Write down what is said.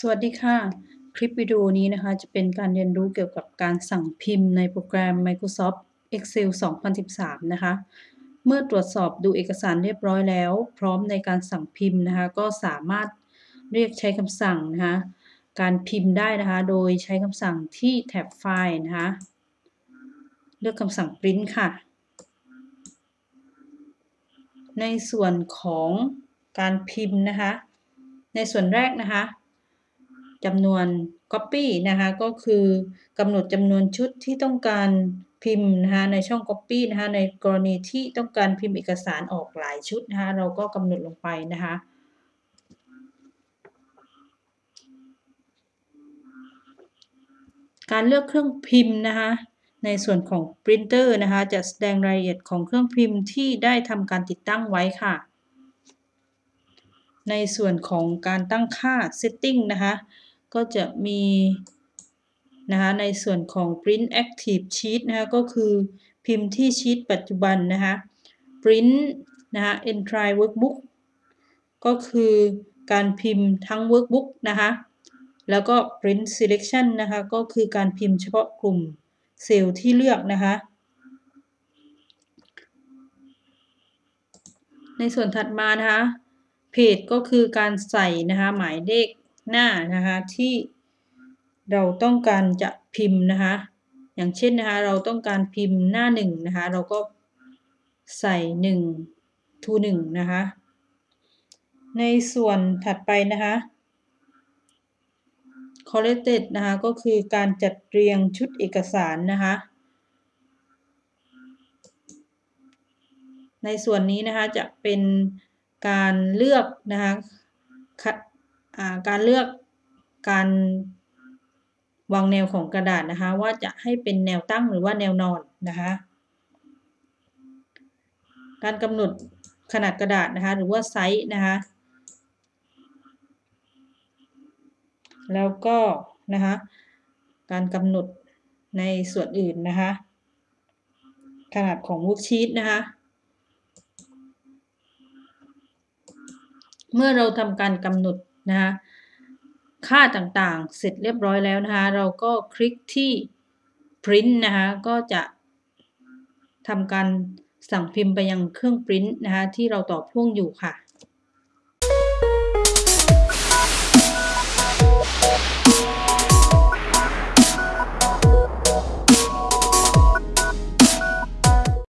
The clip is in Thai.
สวัสดีค่ะ คลิปวิดีโอนี้นะคะจะเป็นการเรียนรู้เกี่ยวกับการสั่งพิมพ์ในโปรแกรม Microsoft Excel 2013 นะคะ เมื่อตรวจสอบดูเอกสารเรียบร้อยแล้ว พร้อมในการสั่งพิมพ์นะคะ ก็สามารถเรียกใช้คำสั่งนะคะ การพิมพ์ได้นะคะ โดยใช้คำสั่งที่แท็บไฟล์นะคะ เลือกคำสั่ง print ค่ะ ในส่วนของการพิมพ์นะคะ ในส่วนแรกนะคะ จำนวน Copy นะคะก็คือกำหนดจำนวนชุดที่ต้องการพิมพ์นะคะในช่อง Copy นะคะในกรณีที่ต้องการพิมพ์เอกสารออกหลายชุดนะคะเราก็กำหนดลงไปนะคะการเลือกเครื่องพิมพ์นะคะในส่วนของ Printer นะคะจะแสดงรายละเอียดของเครื่องพิมพ์ที่ได้ทำการติดตั้งไว้ค่ะ ในส่วนของการตั้งค่า Setting นะคะ ก็จะมีนะคะในส่วนของ print active sheet นะคะก็คือพิมพ์ที่ชีตปัจจุบันนะคะ print นะคะ entry workbook ก็คือการพิมพ์ทั้ง workbook นะคะแล้วก็ print selection นะคะก็คือการพิมพ์เฉพาะกลุ่มเซลล์ที่เลือกนะคะในส่วนถัดมานะคะเพจก็คือการใส่นะคะหมายเลข หน้านะคะที่เราต้องการจะพิมพ์นะคะอย่างเช่นนะคะเราต้องการพิมพ์หน้าหนึ่งนะคะเราก็ใส่หนึ่งทูหนึ่งนะคะในส่วนถัดไปนะคะ collected นะคะก็คือการจัดเรียงชุดเอกสารนะคะในส่วนนี้นะคะจะเป็นการเลือกนะคะ การเลือกการวางแนวของกระดาษนะคะ ว่าจะให้เป็นแนวตั้งหรือว่าแนวนอนนะคะ การกำหนดขนาดกระดาษนะคะ หรือว่าไซส์นะคะแล้วก็นะคะการกำหนดในส่วนอื่นนะคะขนาดของวุกชีตนะคะเมื่อเราทำการกำหนด นะคะค่าต่างๆ เสร็จเรียบร้อยแล้วนะคะ เราก็คลิกที่ print นะคะ ก็จะทำการสั่งพิมพ์ไปยังเครื่อง print นะคะที่เราต่อพ่วงอยู่ค่ะ